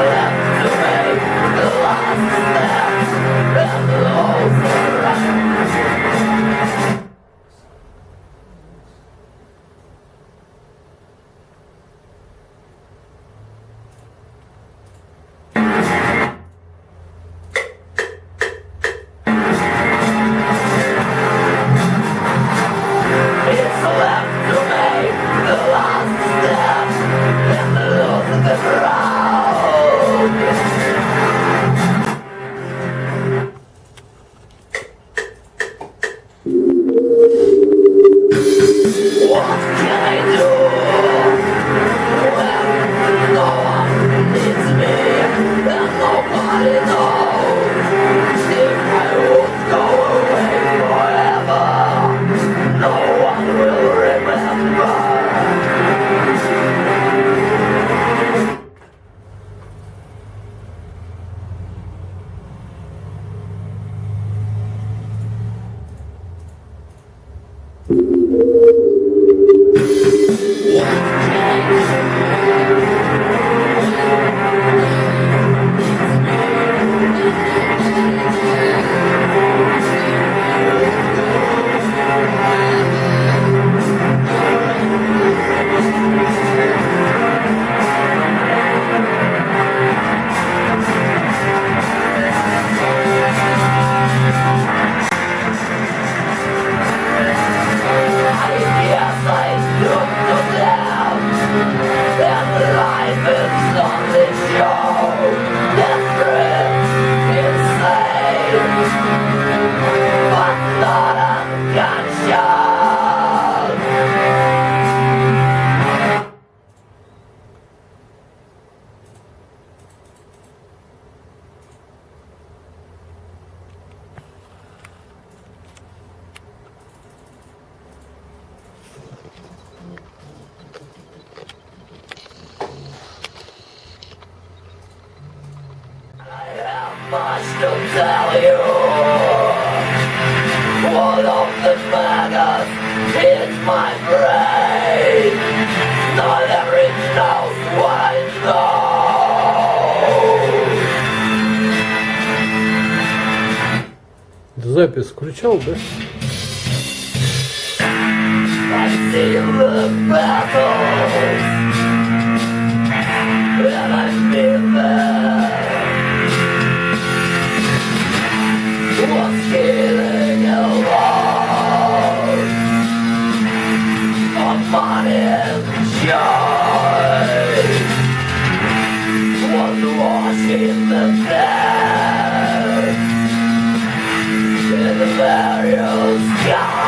the way, the. Much to tell you. One of the maggots is my brain. Not every knows what it knows. Запись включал, да? I see the battles. My joy. Was watching the dead. In the.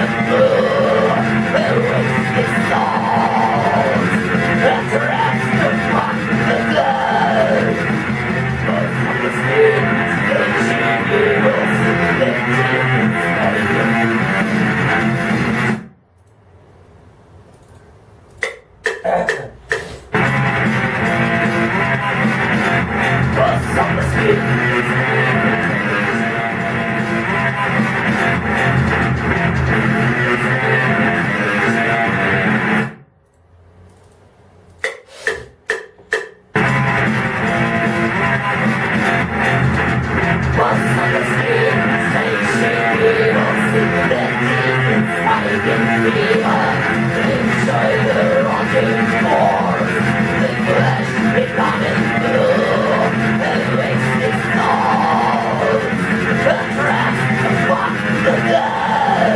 Incarnate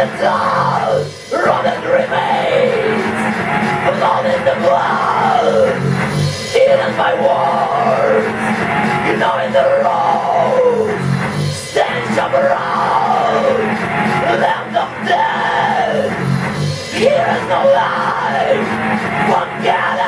and down, rotted remains, blood in the blood, eaten by worms, you know in the road, stench of road, land of death, here is no life, one.